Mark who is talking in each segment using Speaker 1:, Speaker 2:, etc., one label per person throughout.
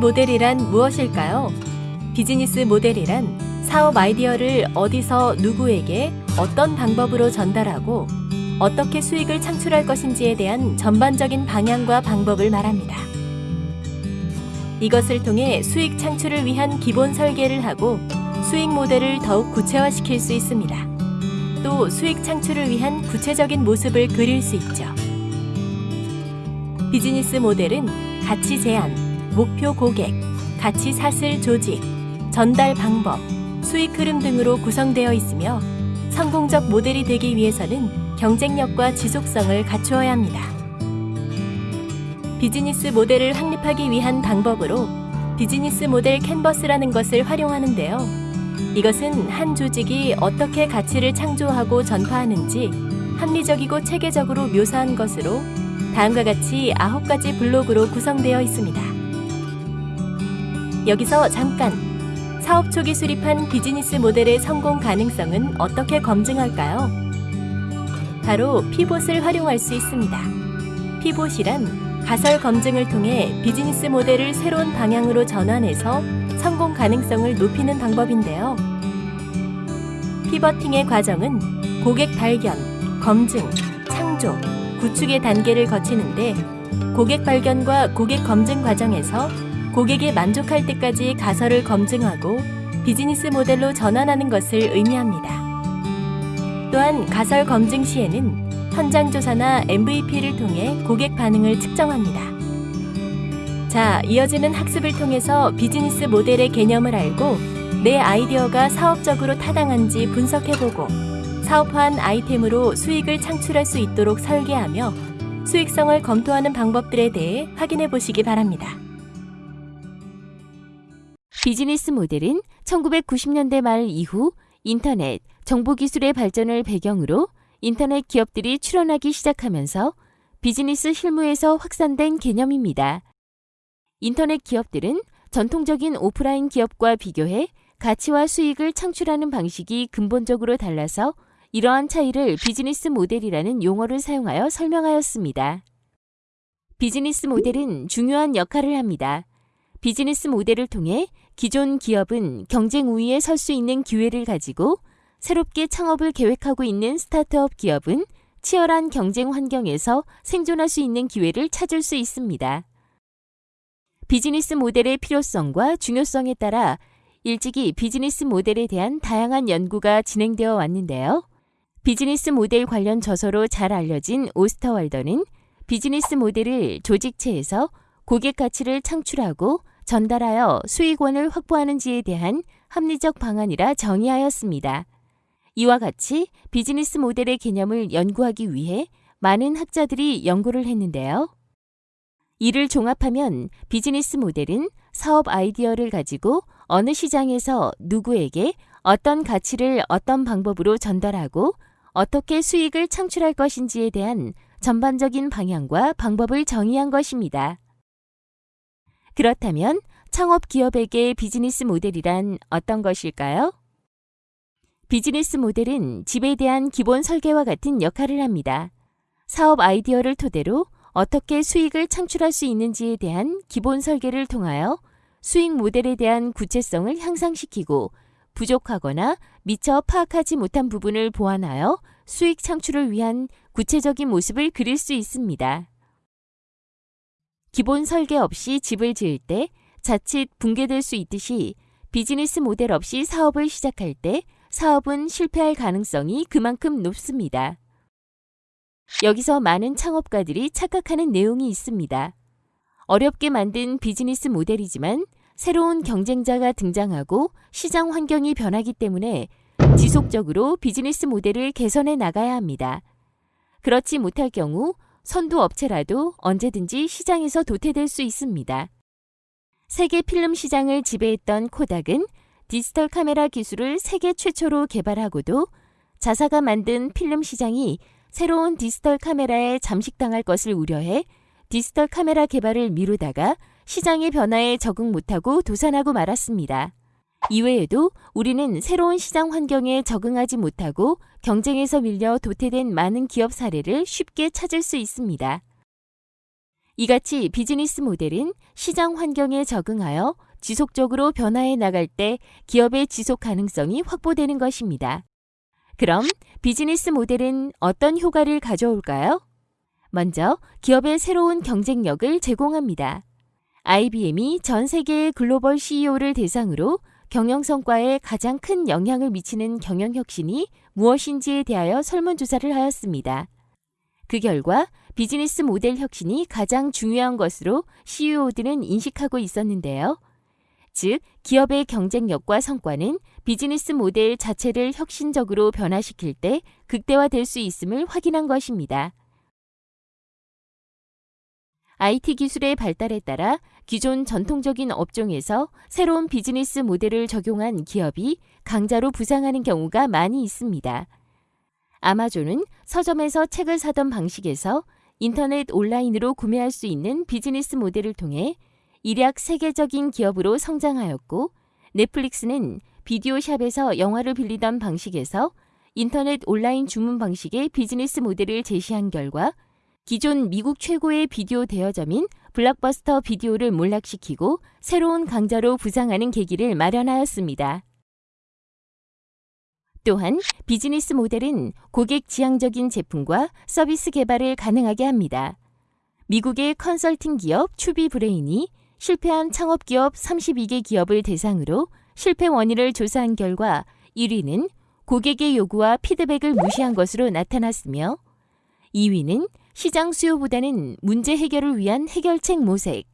Speaker 1: 모델이란 무엇일까요? 비즈니스 모델이란 사업 아이디어를 어디서 누구에게 어떤 방법으로 전달하고 어떻게 수익을 창출할 것인지에 대한 전반적인 방향과 방법을 말합니다. 이것을 통해 수익 창출을 위한 기본 설계를 하고 수익 모델을 더욱 구체화시킬 수 있습니다. 또 수익 창출을 위한 구체적인 모습을 그릴 수 있죠. 비즈니스 모델은 가치 제한, 목표 고객, 가치 사슬 조직, 전달 방법, 수익 흐름 등으로 구성되어 있으며 성공적 모델이 되기 위해서는 경쟁력과 지속성을 갖추어야 합니다. 비즈니스 모델을 확립하기 위한 방법으로 비즈니스 모델 캔버스라는 것을 활용하는데요. 이것은 한 조직이 어떻게 가치를 창조하고 전파하는지 합리적이고 체계적으로 묘사한 것으로 다음과 같이 아홉 가지 블록으로 구성되어 있습니다. 여기서 잠깐 사업 초기 수립한 비즈니스 모델의 성공 가능성은 어떻게 검증할까요? 바로 피봇을 활용할 수 있습니다. 피봇이란 가설 검증을 통해 비즈니스 모델을 새로운 방향으로 전환해서 성공 가능성을 높이는 방법인데요. 피버팅의 과정은 고객 발견, 검증, 창조, 구축의 단계를 거치는데 고객 발견과 고객 검증 과정에서 고객이 만족할 때까지 가설을 검증하고 비즈니스 모델로 전환하는 것을 의미합니다. 또한 가설 검증 시에는 현장 조사나 MVP를 통해 고객 반응을 측정합니다. 자, 이어지는 학습을 통해서 비즈니스 모델의 개념을 알고 내 아이디어가 사업적으로 타당한지 분석해보고 사업화한 아이템으로 수익을 창출할 수 있도록 설계하며 수익성을 검토하는 방법들에 대해 확인해 보시기 바랍니다.
Speaker 2: 비즈니스 모델은 1990년대 말 이후 인터넷, 정보기술의 발전을 배경으로 인터넷 기업들이 출현하기 시작하면서 비즈니스 실무에서 확산된 개념입니다. 인터넷 기업들은 전통적인 오프라인 기업과 비교해 가치와 수익을 창출하는 방식이 근본적으로 달라서 이러한 차이를 비즈니스 모델이라는 용어를 사용하여 설명하였습니다. 비즈니스 모델은 중요한 역할을 합니다. 비즈니스 모델을 통해 기존 기업은 경쟁 우위에 설 수 있는 기회를 가지고 새롭게 창업을 계획하고 있는 스타트업 기업은 치열한 경쟁 환경에서 생존할 수 있는 기회를 찾을 수 있습니다. 비즈니스 모델의 필요성과 중요성에 따라 일찍이 비즈니스 모델에 대한 다양한 연구가 진행되어 왔는데요. 비즈니스 모델 관련 저서로 잘 알려진 오스터월더는 비즈니스 모델을 조직체에서 고객 가치를 창출하고 전달하여 수익원을 확보하는지에 대한 합리적 방안이라 정의하였습니다. 이와 같이 비즈니스 모델의 개념을 연구하기 위해 많은 학자들이 연구를 했는데요. 이를 종합하면 비즈니스 모델은 사업 아이디어를 가지고 어느 시장에서 누구에게 어떤 가치를 어떤 방법으로 전달하고 어떻게 수익을 창출할 것인지에 대한 전반적인 방향과 방법을 정의한 것입니다. 그렇다면 창업 기업에게 비즈니스 모델이란 어떤 것일까요? 비즈니스 모델은 집에 대한 기본 설계와 같은 역할을 합니다. 사업 아이디어를 토대로 어떻게 수익을 창출할 수 있는지에 대한 기본 설계를 통하여 수익 모델에 대한 구체성을 향상시키고 부족하거나 미처 파악하지 못한 부분을 보완하여 수익 창출을 위한 구체적인 모습을 그릴 수 있습니다. 기본 설계 없이 집을 지을 때 자칫 붕괴될 수 있듯이 비즈니스 모델 없이 사업을 시작할 때 사업은 실패할 가능성이 그만큼 높습니다. 여기서 많은 창업가들이 착각하는 내용이 있습니다. 어렵게 만든 비즈니스 모델이지만 새로운 경쟁자가 등장하고 시장 환경이 변하기 때문에 지속적으로 비즈니스 모델을 개선해 나가야 합니다. 그렇지 못할 경우 선두 업체라도 언제든지 시장에서 도태될 수 있습니다. 세계 필름 시장을 지배했던 코닥은 디지털 카메라 기술을 세계 최초로 개발하고도 자사가 만든 필름 시장이 새로운 디지털 카메라에 잠식당할 것을 우려해 디지털 카메라 개발을 미루다가 시장의 변화에 적응 못하고 도산하고 말았습니다. 이외에도 우리는 새로운 시장 환경에 적응하지 못하고 경쟁에서 밀려 도태된 많은 기업 사례를 쉽게 찾을 수 있습니다. 이같이 비즈니스 모델은 시장 환경에 적응하여 지속적으로 변화해 나갈 때 기업의 지속 가능성이 확보되는 것입니다. 그럼 비즈니스 모델은 어떤 효과를 가져올까요? 먼저 기업의 새로운 경쟁력을 제공합니다. IBM이 전 세계의 글로벌 CEO를 대상으로 경영 성과에 가장 큰 영향을 미치는 경영 혁신이 무엇인지에 대하여 설문조사를 하였습니다. 그 결과 비즈니스 모델 혁신이 가장 중요한 것으로 CEO들은 인식하고 있었는데요. 즉, 기업의 경쟁력과 성과는 비즈니스 모델 자체를 혁신적으로 변화시킬 때 극대화될 수 있음을 확인한 것입니다. IT 기술의 발달에 따라 기존 전통적인 업종에서 새로운 비즈니스 모델을 적용한 기업이 강자로 부상하는 경우가 많이 있습니다. 아마존은 서점에서 책을 사던 방식에서 인터넷 온라인으로 구매할 수 있는 비즈니스 모델을 통해 일약 세계적인 기업으로 성장하였고 넷플릭스는 비디오 샵에서 영화를 빌리던 방식에서 인터넷 온라인 주문 방식의 비즈니스 모델을 제시한 결과 기존 미국 최고의 비디오 대여점인 블락버스터 비디오를 몰락시키고 새로운 강자로 부상하는 계기를 마련하였습니다. 또한 비즈니스 모델은 고객 지향적인 제품과 서비스 개발을 가능하게 합니다. 미국의 컨설팅 기업 추비 브레인이 실패한 창업 기업 32개 기업을 대상으로 실패 원인을 조사한 결과 1위는 고객의 요구와 피드백을 무시한 것으로 나타났으며 2위는 시장 수요보다는 문제 해결을 위한 해결책 모색,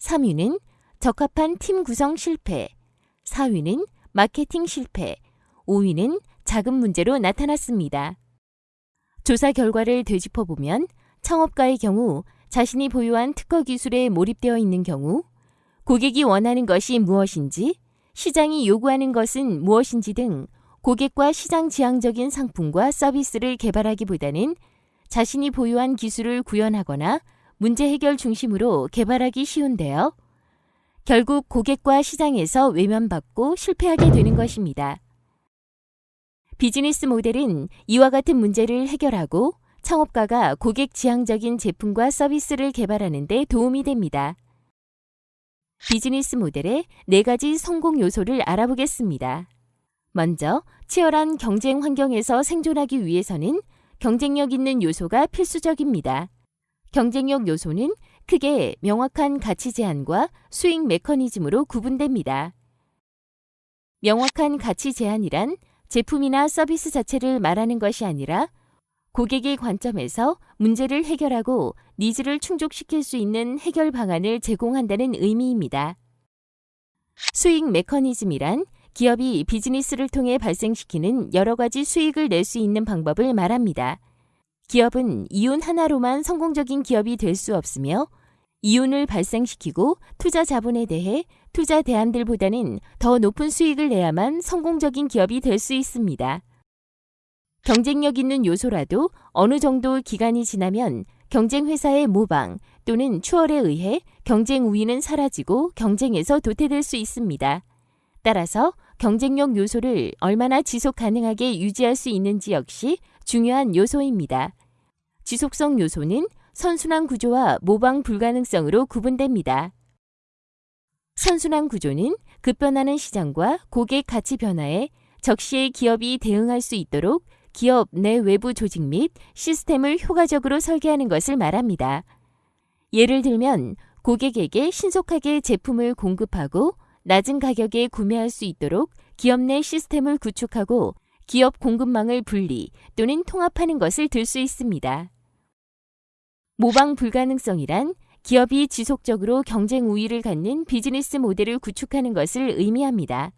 Speaker 2: 3위는 적합한 팀 구성 실패, 4위는 마케팅 실패, 5위는 자금 문제로 나타났습니다. 조사 결과를 되짚어보면 창업가의 경우 자신이 보유한 특허 기술에 몰입되어 있는 경우 고객이 원하는 것이 무엇인지 시장이 요구하는 것은 무엇인지 등 고객과 시장 지향적인 상품과 서비스를 개발하기보다는 자신이 보유한 기술을 구현하거나 문제 해결 중심으로 개발하기 쉬운데요. 결국 고객과 시장에서 외면받고 실패하게 되는 것입니다. 비즈니스 모델은 이와 같은 문제를 해결하고 창업가가 고객 지향적인 제품과 서비스를 개발하는 데 도움이 됩니다. 비즈니스 모델의 네 가지 성공 요소를 알아보겠습니다. 먼저, 치열한 경쟁 환경에서 생존하기 위해서는 경쟁력 있는 요소가 필수적입니다. 경쟁력 요소는 크게 명확한 가치 제안과 수익 메커니즘으로 구분됩니다. 명확한 가치 제안이란 제품이나 서비스 자체를 말하는 것이 아니라 고객의 관점에서 문제를 해결하고 needs를 충족시킬 수 있는 해결 방안을 제공한다는 의미입니다. 수익 메커니즘이란 기업이 비즈니스를 통해 발생시키는 여러 가지 수익을 낼 수 있는 방법을 말합니다. 기업은 이윤 하나로만 성공적인 기업이 될 수 없으며 이윤을 발생시키고 투자 자본에 대해 투자 대안들보다는 더 높은 수익을 내야만 성공적인 기업이 될 수 있습니다. 경쟁력 있는 요소라도 어느 정도 기간이 지나면 경쟁 회사의 모방 또는 추월에 의해 경쟁 우위는 사라지고 경쟁에서 도태될 수 있습니다. 따라서 경쟁력 요소를 얼마나 지속 가능하게 유지할 수 있는지 역시 중요한 요소입니다. 지속성 요소는 선순환 구조와 모방 불가능성으로 구분됩니다. 선순환 구조는 급변하는 시장과 고객 가치 변화에 적시에 기업이 대응할 수 있도록 기업 내 외부 조직 및 시스템을 효과적으로 설계하는 것을 말합니다. 예를 들면 고객에게 신속하게 제품을 공급하고 낮은 가격에 구매할 수 있도록 기업 내 시스템을 구축하고 기업 공급망을 분리 또는 통합하는 것을 들 수 있습니다. 모방 불가능성이란 기업이 지속적으로 경쟁 우위를 갖는 비즈니스 모델을 구축하는 것을 의미합니다.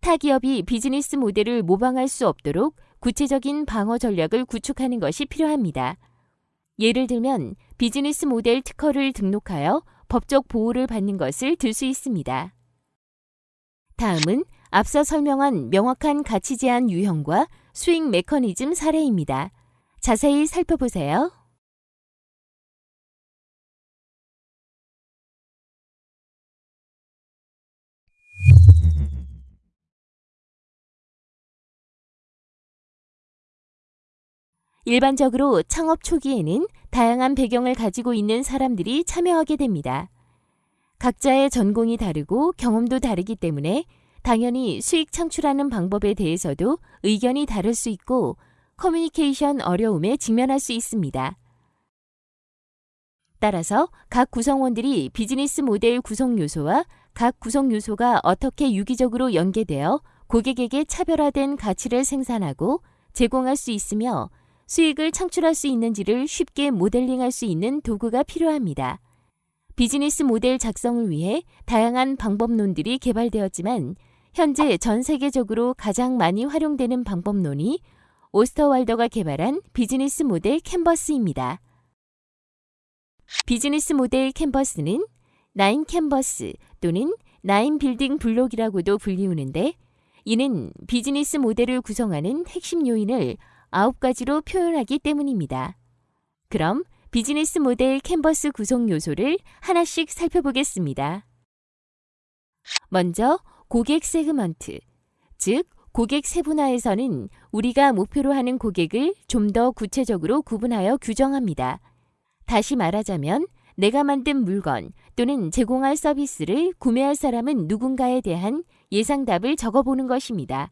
Speaker 2: 타 기업이 비즈니스 모델을 모방할 수 없도록 구체적인 방어 전략을 구축하는 것이 필요합니다. 예를 들면 비즈니스 모델 특허를 등록하여 법적 보호를 받는 것을 들 수 있습니다. 다음은 앞서 설명한 명확한 가치 제한 유형과 수익 메커니즘 사례입니다. 자세히 살펴보세요. 일반적으로 창업 초기에는 다양한 배경을 가지고 있는 사람들이 참여하게 됩니다. 각자의 전공이 다르고 경험도 다르기 때문에 당연히 수익 창출하는 방법에 대해서도 의견이 다를 수 있고 커뮤니케이션 어려움에 직면할 수 있습니다. 따라서 각 구성원들이 비즈니스 모델 구성 요소와 각 구성 요소가 어떻게 유기적으로 연계되어 고객에게 차별화된 가치를 생산하고 제공할 수 있으며 수익을 창출할 수 있는지를 쉽게 모델링할 수 있는 도구가 필요합니다. 비즈니스 모델 작성을 위해 다양한 방법론들이 개발되었지만 현재 전 세계적으로 가장 많이 활용되는 방법론이 오스터왈더가 개발한 비즈니스 모델 캔버스입니다. 비즈니스 모델 캔버스는 nine canvas 또는 nine building block이라고도 불리우는데 이는 비즈니스 모델을 구성하는 핵심 요인을 아홉 가지로 표현하기 때문입니다. 그럼 비즈니스 모델 캔버스 구성 요소를 하나씩 살펴보겠습니다. 먼저 고객 세그먼트, 즉 고객 세분화에서는 우리가 목표로 하는 고객을 좀 더 구체적으로 구분하여 규정합니다. 다시 말하자면 내가 만든 물건 또는 제공할 서비스를 구매할 사람은 누군가에 대한 예상답을 적어보는 것입니다.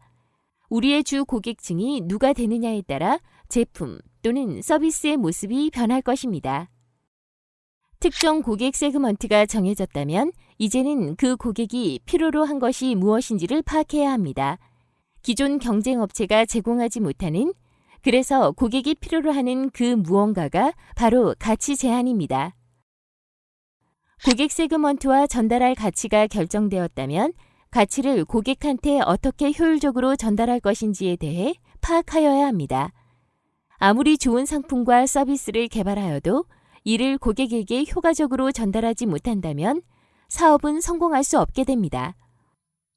Speaker 2: 우리의 주 고객층이 누가 되느냐에 따라 제품 또는 서비스의 모습이 변할 것입니다. 특정 고객 세그먼트가 정해졌다면 이제는 그 고객이 필요로 한 것이 무엇인지를 파악해야 합니다. 기존 경쟁 업체가 제공하지 못하는 그래서 고객이 필요로 하는 그 무언가가 바로 가치 제한입니다. 고객 세그먼트와 전달할 가치가 결정되었다면 가치를 고객한테 어떻게 효율적으로 전달할 것인지에 대해 파악하여야 합니다. 아무리 좋은 상품과 서비스를 개발하여도 이를 고객에게 효과적으로 전달하지 못한다면 사업은 성공할 수 없게 됩니다.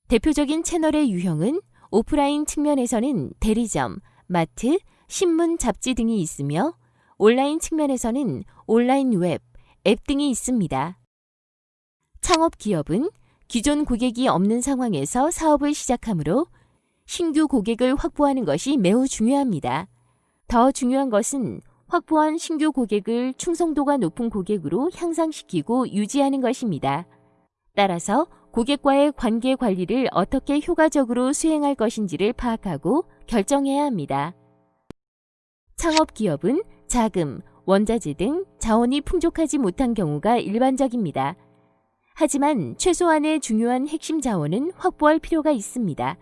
Speaker 2: 대표적인 채널의 유형은 오프라인 측면에서는 대리점, 마트, 신문, 잡지 등이 있으며 온라인 측면에서는 온라인 웹, 앱 등이 있습니다. 창업 기업은 기존 고객이 없는 상황에서 사업을 시작하므로 신규 고객을 확보하는 것이 매우 중요합니다. 더 중요한 것은 확보한 신규 고객을 충성도가 높은 고객으로 향상시키고 유지하는 것입니다. 따라서 고객과의 관계 관리를 어떻게 효과적으로 수행할 것인지를 파악하고 결정해야 합니다. 창업 기업은 자금, 원자재 등 자원이 풍족하지 못한 경우가 일반적입니다. 하지만 최소한의 중요한 핵심 자원은 확보할 필요가 있습니다.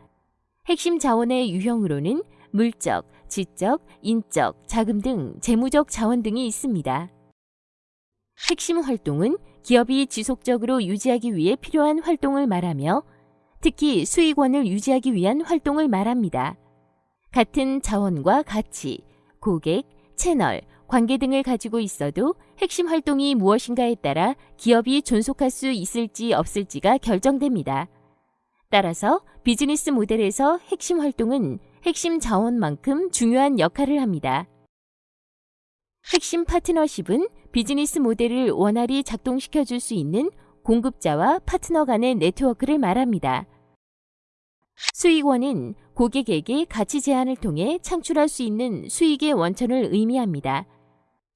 Speaker 2: 핵심 자원의 유형으로는 물적, 지적, 인적, 자금 등 재무적 자원 등이 있습니다. 핵심 활동은 기업이 지속적으로 유지하기 위해 필요한 활동을 말하며 특히 수익원을 유지하기 위한 활동을 말합니다. 같은 자원과 가치, 고객, 채널, 관계 등을 가지고 있어도 핵심 활동이 무엇인가에 따라 기업이 존속할 수 있을지 없을지가 결정됩니다. 따라서 비즈니스 모델에서 핵심 활동은 핵심 자원만큼 중요한 역할을 합니다. 핵심 파트너십은 비즈니스 모델을 원활히 작동시켜 줄 수 있는 공급자와 파트너 간의 네트워크를 말합니다. 수익원은 고객에게 가치 제한을 통해 창출할 수 있는 수익의 원천을 의미합니다.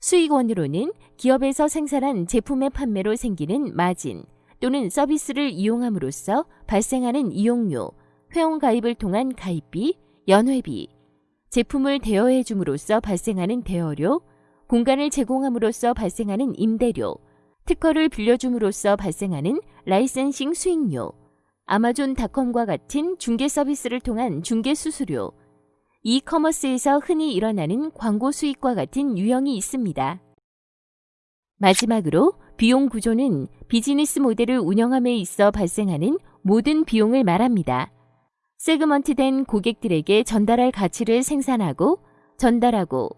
Speaker 2: 수익원으로는 기업에서 생산한 제품의 판매로 생기는 마진 또는 서비스를 이용함으로써 발생하는 이용료, 회원 가입을 통한 가입비, 연회비, 제품을 대여해 줌으로써 발생하는 대여료, 공간을 제공함으로써 발생하는 임대료, 특허를 빌려줌으로써 발생하는 라이센싱 수익료, 아마존닷컴과 같은 중개 서비스를 통한 중개 수수료, 이커머스에서 흔히 일어나는 광고 수익과 같은 유형이 있습니다. 마지막으로 비용 구조는 비즈니스 모델을 운영함에 있어 발생하는 모든 비용을 말합니다. 세그먼트된 고객들에게 전달할 가치를 생산하고 전달하고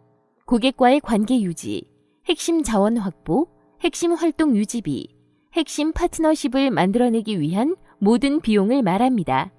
Speaker 2: 고객과의 관계 유지, 핵심 자원 확보, 핵심 활동 유지비, 핵심 파트너십을 만들어내기 위한 모든 비용을 말합니다.